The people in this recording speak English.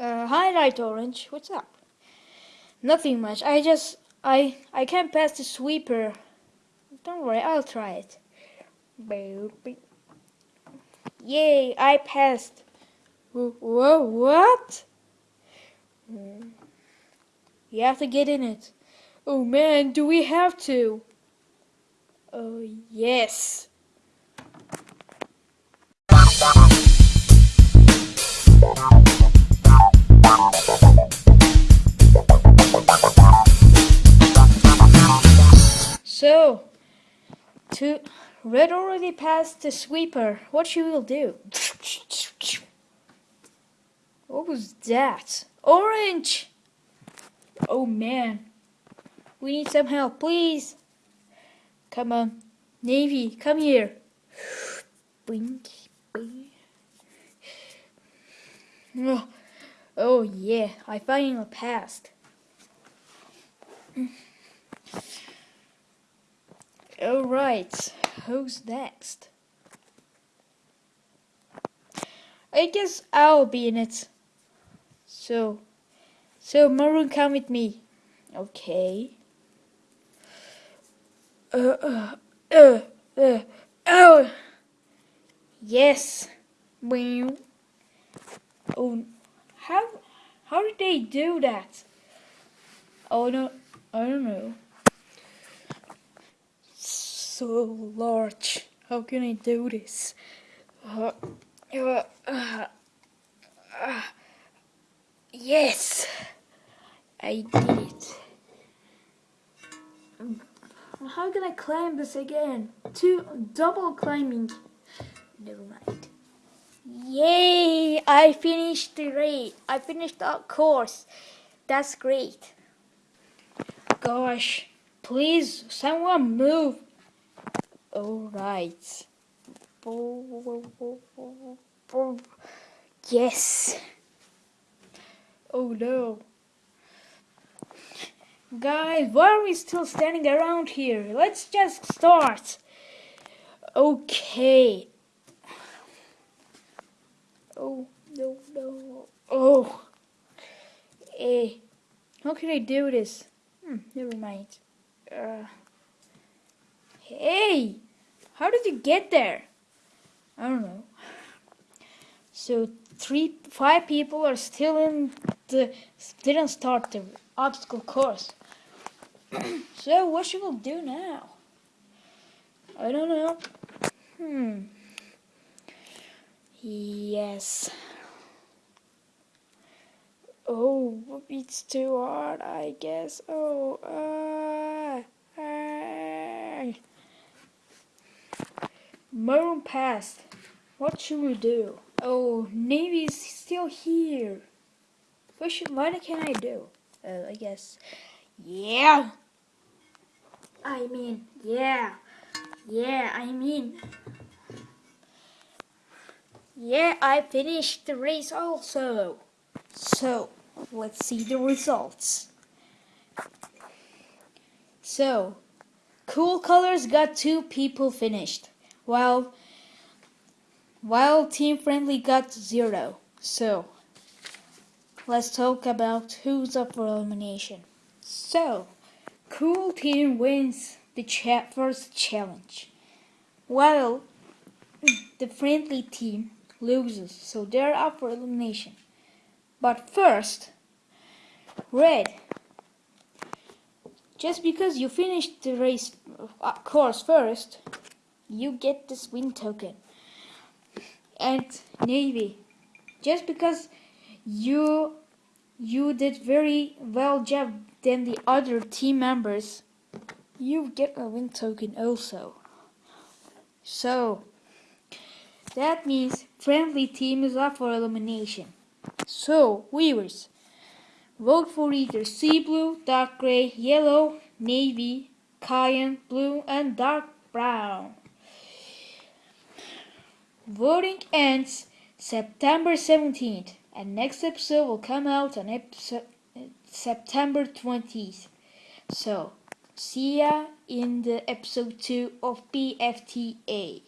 Uh, hi, Light Orange. What's up? Nothing much. I just I I can't pass the sweeper. Don't worry, I'll try it. Yay! I passed. Whoa! What? You have to get in it. Oh man, do we have to? Oh yes. To red already passed the sweeper. What she will do? What was that? Orange! Oh man. We need some help, please. Come on. Navy, come here. Blink. Oh, oh yeah, I finally passed. Alright, who's next? I guess I'll be in it. So, so Maroon, come with me. Okay. Uh, uh, uh, uh, oh. Yes. Wow. Oh, how, how did they do that? Oh no, I don't know so large. How can I do this? Uh, uh, uh, yes, I did it. How can I climb this again? Two double climbing. Never mind. Yay! I finished the race. I finished the course. That's great. Gosh, please, someone move. All right. Yes. Oh no. Guys, why are we still standing around here? Let's just start. Okay. Oh, no, no. Oh. Eh. How can I do this? Hmm, never mind. Uh. Hey, how did you get there? I don't know. So three, five people are still in the didn't start the obstacle course. so what should we do now? I don't know. Hmm. Yes. Oh, it's too hard, I guess. Oh, uh, uh. Maroon passed. What should we do? Oh, Navy's still here. What should, what can I do? Uh, I guess, yeah. I mean, yeah. Yeah, I mean, yeah, I finished the race also. So, let's see the results. So, Cool Colors got two people finished while while Team Friendly got zero. So let's talk about who's up for elimination. So Cool Team wins the cha first challenge, while the Friendly Team loses, so they're up for elimination. But first, Red. Just because you finished the race uh, course first, you get this win token. And Navy, just because you you did very well job than the other team members, you get a win token also. So that means friendly team is up for elimination. So viewers, vote for either sea blue, dark gray, yellow, navy, cayenne blue, and dark brown. Voting ends September 17th, and next episode will come out on episode, September 20th. So, see ya in the episode 2 of PFTA.